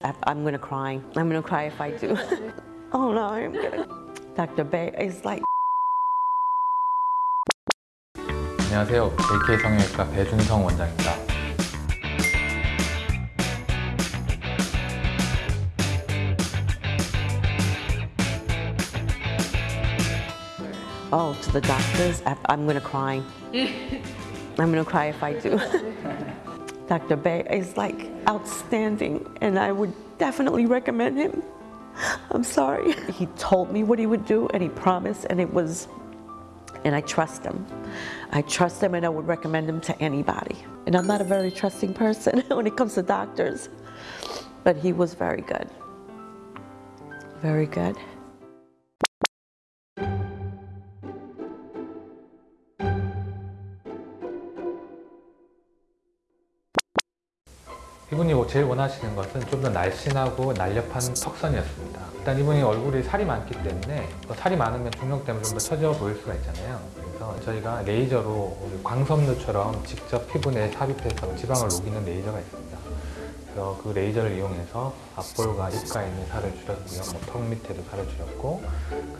I- I'm gonna cry. I'm gonna cry if I do. oh no, I'm gonna. Dr. Bay is like. 안녕하세요. AK 성형외과 배준성 원장입니다. Oh, to the doctors, I- I'm gonna cry. I'm gonna cry if I do. Dr. Bay is like outstanding, and I would definitely recommend him. I'm sorry. He told me what he would do, and he promised, and it was, and I trust him. I trust him, and I would recommend him to anybody. And I'm not a very trusting person when it comes to doctors, but he was very good. Very good. 이분이 뭐 제일 원하시는 것은 좀 더 날씬하고 날렵한 턱선이었습니다. 일단 이분이 얼굴이 살이 많기 때문에 또 살이 많으면 중력 때문에 좀 더 처져 보일 수가 있잖아요. 그래서 저희가 레이저로 광섬유처럼 직접 피부 내에 삽입해서 지방을 녹이는 레이저가 있습니다. 그래서 그 레이저를 이용해서 앞볼과 입가에 있는 살을 줄였고요. 뭐 턱 밑에도 살을 줄였고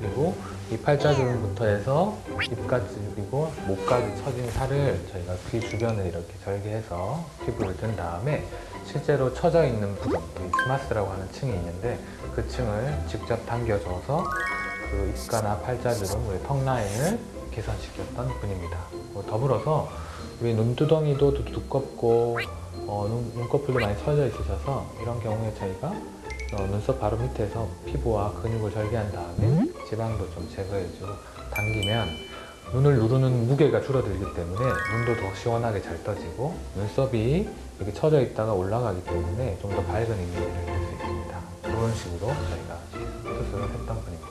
그리고 이 팔자주름부터 해서 입까지 그리고 목까지 처진 살을 저희가 귀 주변을 이렇게 절개해서 피부를 든 다음에 실제로 처져 있는 부분, 이 스마스라고 하는 층이 있는데 그 층을 직접 당겨줘서 그 입가나 팔자주름, 우리 턱 라인을 개선시켰던 분입니다. 뭐 더불어서 우리 눈두덩이도 두- 두껍고 어, 눈, 눈꺼풀도 많이 처져 있으셔서 이런 경우에 저희가 어, 눈썹 바로 밑에서 피부와 근육을 절개한 다음에 지방도 좀 제거해주고 당기면 눈을 누르는 무게가 줄어들기 때문에 눈도 더 시원하게 잘 떠지고 눈썹이 이렇게 처져 있다가 올라가기 때문에 좀 더 밝은 이미지를 낼 수 있습니다. 그런 식으로 저희가 수술을 했던 분입니다.